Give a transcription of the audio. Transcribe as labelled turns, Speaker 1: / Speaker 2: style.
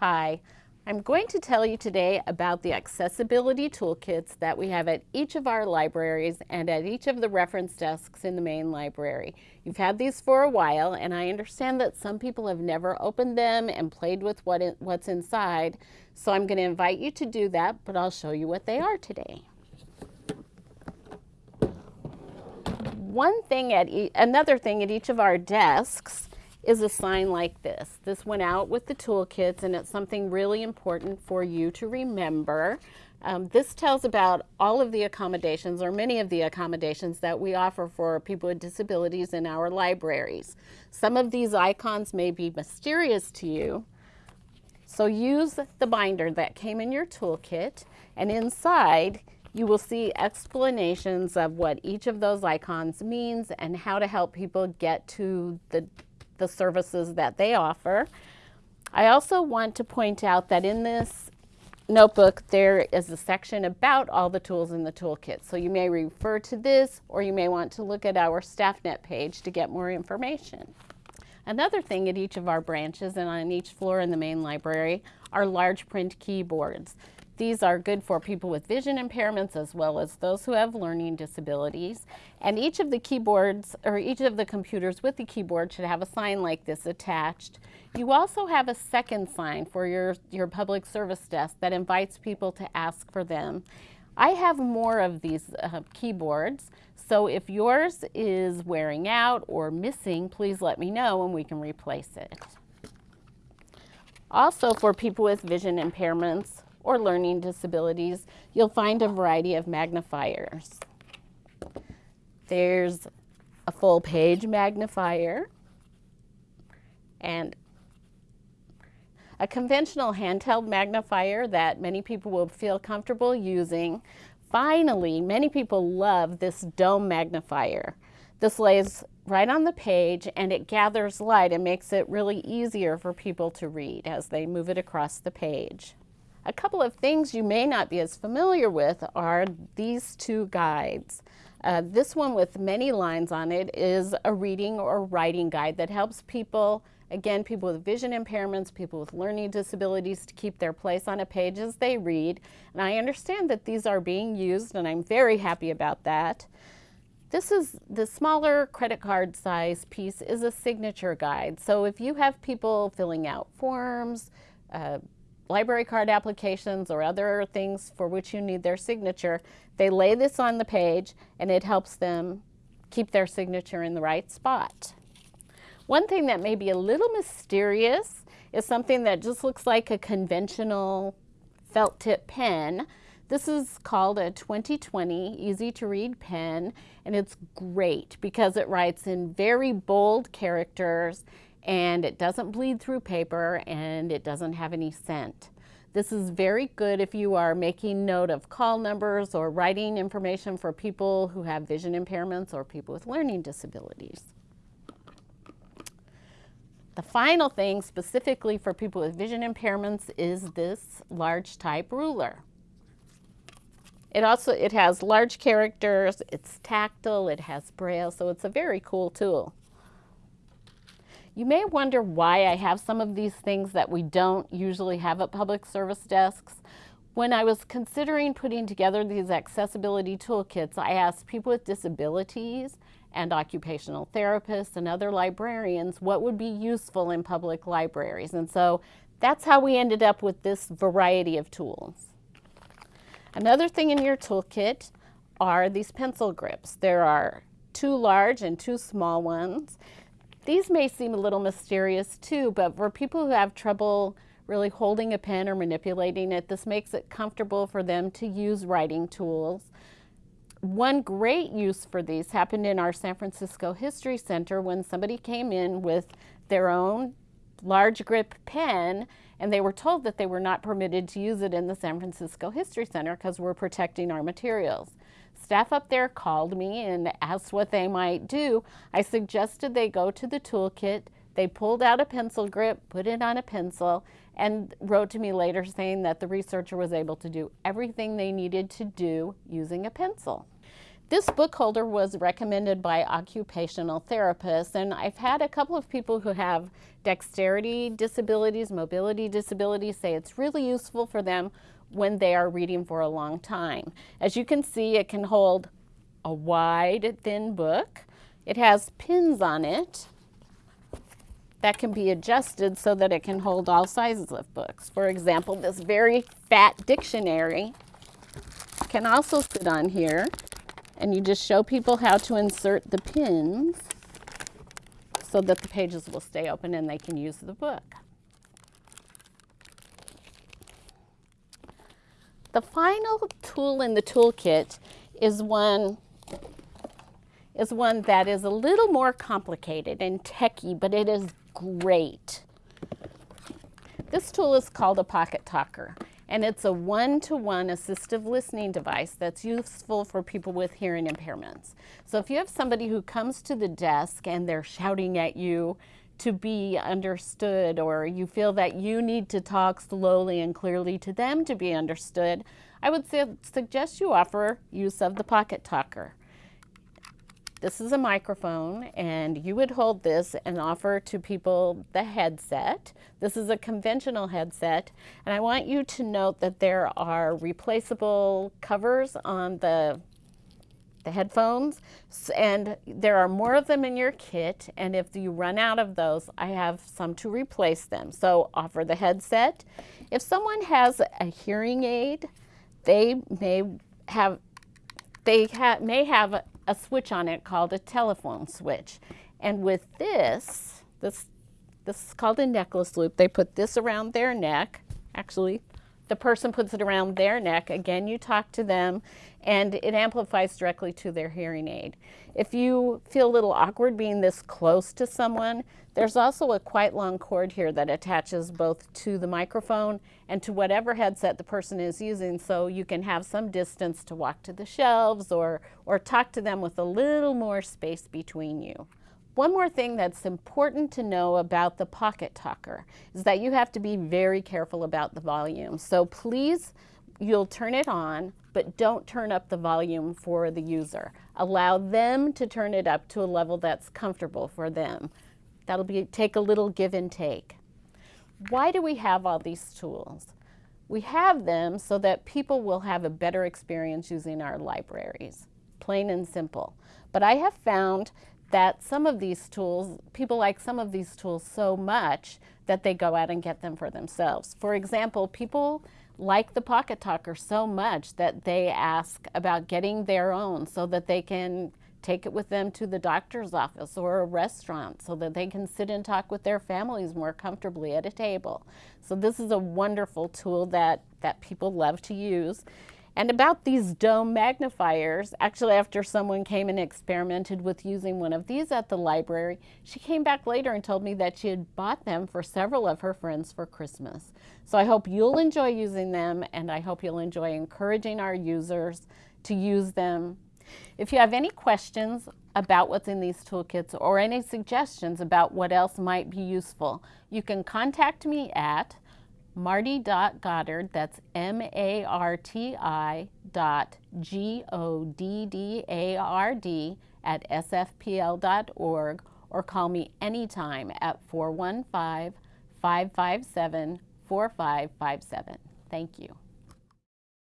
Speaker 1: Hi, I'm going to tell you today about the accessibility toolkits that we have at each of our libraries and at each of the reference desks in the main library. You've had these for a while and I understand that some people have never opened them and played with what it, what's inside, so I'm going to invite you to do that, but I'll show you what they are today. One thing at e another thing at each of our desks is a sign like this. This went out with the toolkits and it's something really important for you to remember. Um, this tells about all of the accommodations or many of the accommodations that we offer for people with disabilities in our libraries. Some of these icons may be mysterious to you, so use the binder that came in your toolkit and inside you will see explanations of what each of those icons means and how to help people get to the the services that they offer. I also want to point out that in this notebook there is a section about all the tools in the toolkit. So you may refer to this or you may want to look at our StaffNet page to get more information. Another thing at each of our branches and on each floor in the main library are large print keyboards. These are good for people with vision impairments as well as those who have learning disabilities. And each of the keyboards or each of the computers with the keyboard should have a sign like this attached. You also have a second sign for your, your public service desk that invites people to ask for them. I have more of these uh, keyboards, so if yours is wearing out or missing, please let me know and we can replace it. Also for people with vision impairments, or learning disabilities, you'll find a variety of magnifiers. There's a full page magnifier and a conventional handheld magnifier that many people will feel comfortable using. Finally, many people love this dome magnifier. This lays right on the page and it gathers light and makes it really easier for people to read as they move it across the page. A couple of things you may not be as familiar with are these two guides. Uh, this one with many lines on it is a reading or writing guide that helps people, again, people with vision impairments, people with learning disabilities to keep their place on a page as they read. And I understand that these are being used and I'm very happy about that. This is the smaller credit card size piece is a signature guide. So if you have people filling out forms, uh, library card applications or other things for which you need their signature, they lay this on the page and it helps them keep their signature in the right spot. One thing that may be a little mysterious is something that just looks like a conventional felt tip pen. This is called a 2020 easy to read pen and it's great because it writes in very bold characters and it doesn't bleed through paper and it doesn't have any scent. This is very good if you are making note of call numbers or writing information for people who have vision impairments or people with learning disabilities. The final thing specifically for people with vision impairments is this large type ruler. It also, it has large characters, it's tactile, it has braille, so it's a very cool tool. You may wonder why I have some of these things that we don't usually have at public service desks. When I was considering putting together these accessibility toolkits, I asked people with disabilities and occupational therapists and other librarians what would be useful in public libraries. And so that's how we ended up with this variety of tools. Another thing in your toolkit are these pencil grips. There are two large and two small ones. These may seem a little mysterious too, but for people who have trouble really holding a pen or manipulating it, this makes it comfortable for them to use writing tools. One great use for these happened in our San Francisco History Center when somebody came in with their own large grip pen and they were told that they were not permitted to use it in the San Francisco History Center because we're protecting our materials. Staff up there called me and asked what they might do. I suggested they go to the toolkit. They pulled out a pencil grip, put it on a pencil, and wrote to me later saying that the researcher was able to do everything they needed to do using a pencil. This book holder was recommended by occupational therapists, and I've had a couple of people who have dexterity disabilities, mobility disabilities, say it's really useful for them when they are reading for a long time. As you can see, it can hold a wide, thin book. It has pins on it that can be adjusted so that it can hold all sizes of books. For example, this very fat dictionary can also sit on here and you just show people how to insert the pins so that the pages will stay open and they can use the book. The final tool in the toolkit is one is one that is a little more complicated and techy, but it is great. This tool is called a Pocket Talker, and it's a one-to-one -one assistive listening device that's useful for people with hearing impairments. So if you have somebody who comes to the desk and they're shouting at you to be understood, or you feel that you need to talk slowly and clearly to them to be understood, I would su suggest you offer use of the Pocket Talker. This is a microphone and you would hold this and offer to people the headset. This is a conventional headset and I want you to note that there are replaceable covers on the the headphones and there are more of them in your kit and if you run out of those I have some to replace them so offer the headset if someone has a hearing aid they may have they ha may have a switch on it called a telephone switch. And with this, this, this is called a necklace loop. They put this around their neck. Actually, the person puts it around their neck. Again, you talk to them and it amplifies directly to their hearing aid. If you feel a little awkward being this close to someone, there's also a quite long cord here that attaches both to the microphone and to whatever headset the person is using so you can have some distance to walk to the shelves or, or talk to them with a little more space between you. One more thing that's important to know about the Pocket Talker is that you have to be very careful about the volume. So please, you'll turn it on, but don't turn up the volume for the user. Allow them to turn it up to a level that's comfortable for them. That'll be take a little give and take. Why do we have all these tools? We have them so that people will have a better experience using our libraries, plain and simple. But I have found that some of these tools, people like some of these tools so much that they go out and get them for themselves. For example, people like the Pocket Talker so much that they ask about getting their own so that they can take it with them to the doctor's office or a restaurant so that they can sit and talk with their families more comfortably at a table. So this is a wonderful tool that, that people love to use. And about these dome magnifiers, actually after someone came and experimented with using one of these at the library, she came back later and told me that she had bought them for several of her friends for Christmas. So I hope you'll enjoy using them and I hope you'll enjoy encouraging our users to use them. If you have any questions about what's in these toolkits or any suggestions about what else might be useful, you can contact me at marti.goddard, that's M-A-R-T-I dot G-O-D-D-A-R-D at sfpl.org or call me anytime at 415-557-4557. Thank you.